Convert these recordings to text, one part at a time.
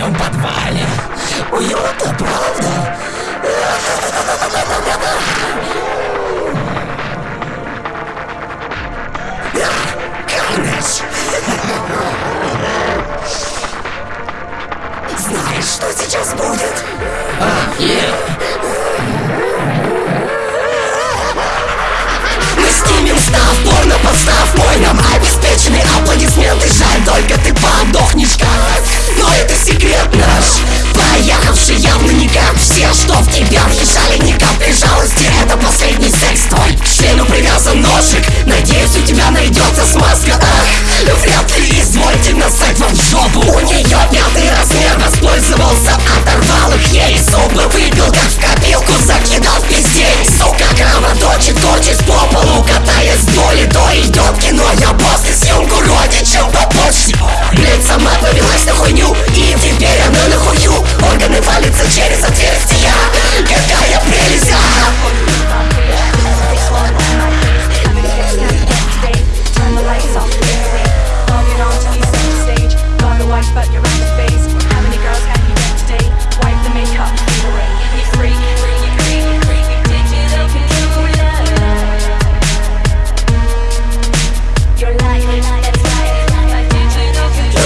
твоем подвале. Уютно, правда? Карнаж! Знаешь, что сейчас будет? А, yeah. Мы снимем став, порно подстав Мой нам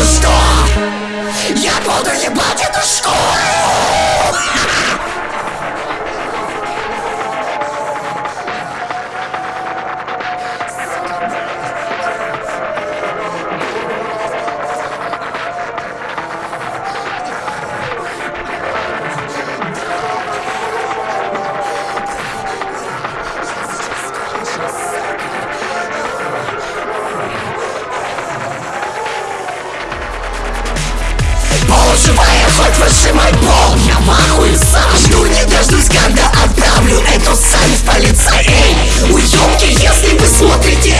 что? Я буду ебать эту школу! Полуживая, хоть выжимай пол. Я в ахуе сам. Жду не дождусь, когда отправлю эту сань в полицей Уёбки, если вы смотрите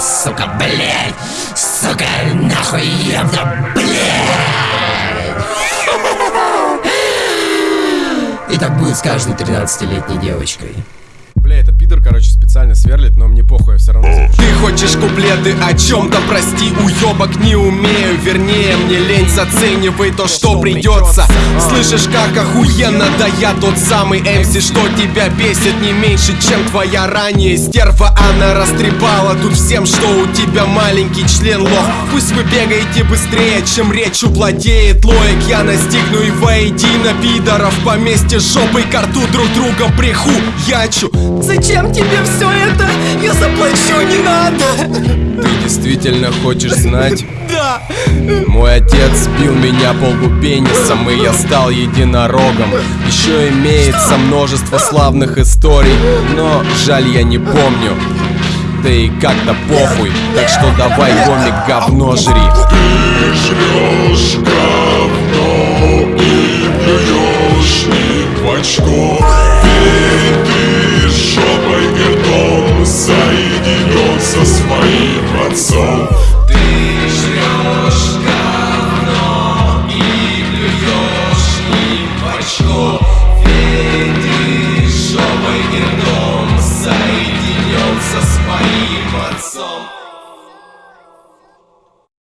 Сука, блядь! Сука, нахуй ёбна, блядь! И так будет с каждой 13-летней девочкой. Бля, это пидор, короче, специально сверлит, но мне похуй, я все равно запишу. Ты хочешь куплеты о чем-то, прости, уебок не умею Вернее, мне лень, заценивай то, что придется Слышишь, как охуенно, да я тот самый MC, что тебя бесит не меньше, чем твоя ранее стерва. Она растрепала тут всем, что у тебя маленький член лох. Пусть вы бегаете быстрее, чем речь владеет лоек. Я настигну и воедино пидоров по месте жопой к рту друг друга приху ячу Зачем тебе все это? Я заплачу, не надо. Ты действительно хочешь знать? Да. Мой отец бил меня по лбу пенисом, и я стал единорогом. Еще имеется множество славных историй, но жаль я не помню. Да и как-то похуй, так что давай гомик говно жри. Ты жрешь говно и плюешь не соединен со своим отцом.